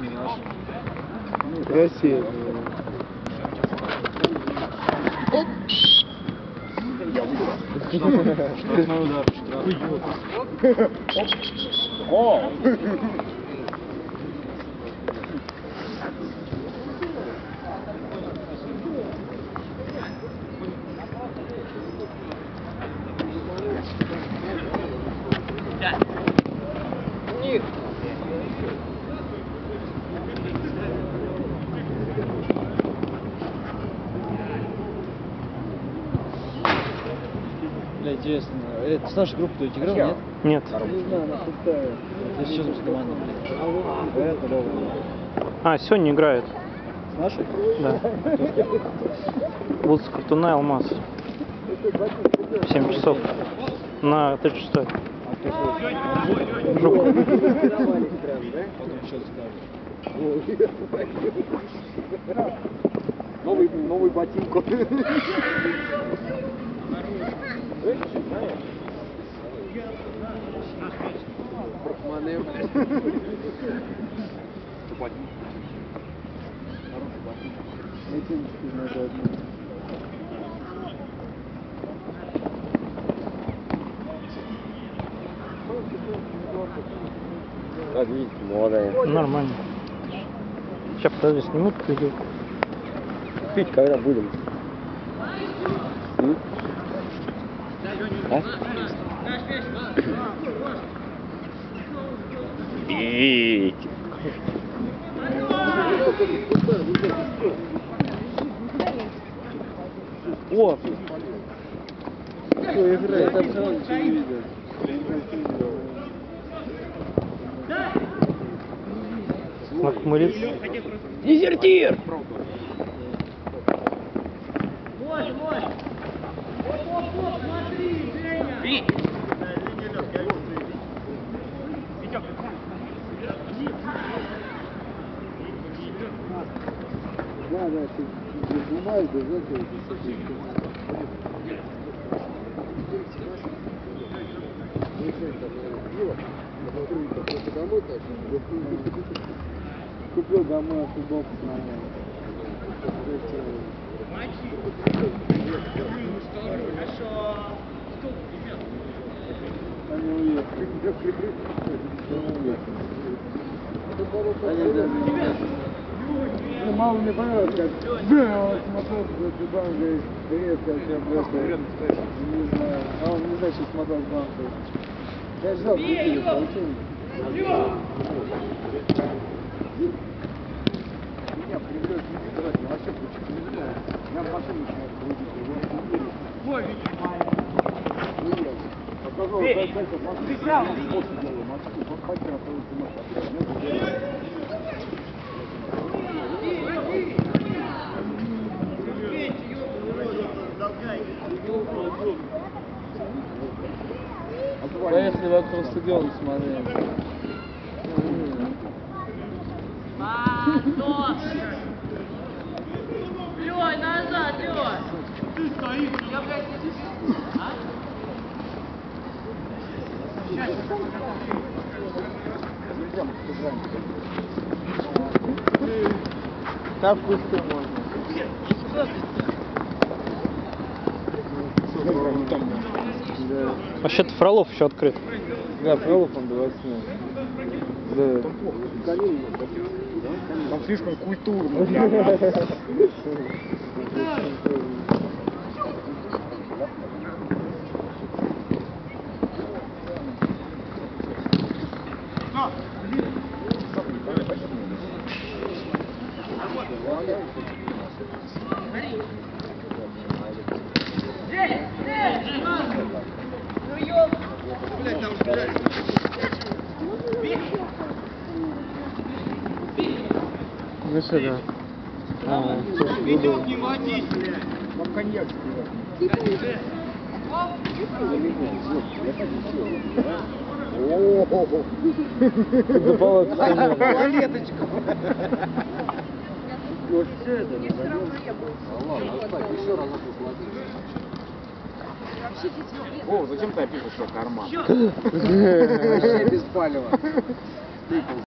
не наши. Россия. Штрафной удар. Штраф. О! Бля, интересно. Это с нашей группы кто-нибудь играл, нет? Нет. Не знаю, она. Это там за команда, блядь? Это Лёва. А, сегодня играют. С нашей? Да. С Картуна Алмаз. В 7 часов. На 36 А кто ходит? Жук. Новый, новый ботинку. Брахманы. Ботинки надо. Как видите, молодая. Нормально. Сейчас подожди, снимут видео. Пить когда будем? М? А? Пить. О! Кто играет? Там равно ничего не видно. Нахмуриться. Дезертир! Да, да, ты не снимаешь без этого. Купил домой футболку с Они уехали. Ну, мало мне понравилось, как да, смотрел за банк, говорит, привет, как я, блядь, не знаю, а он не знает, что смотрел с банка. Я ждал, прикинь, получил. Меня привез не вообще почему не знаю. Я в машину не верю. Ой, Показал, дай, дай, машину. Ты сам, делаю, машину, вот хотел, а то Поехали вокруг стадиона смотреть. Лёй, назад, Лёй! Ты стоишь! Я, блядь, не А? Так вкусно можно. Да, Вообще-то Фролов еще открыт. да, Фролов он 28. Да. Там слишком культурно. Ну что, да. А, водись, блядь! Вам коньяк Запалок стоит. Вот все это. Ладно, оставь, еще раз посмотри. О, зачем ты опишешь, что карман? Вообще без палева.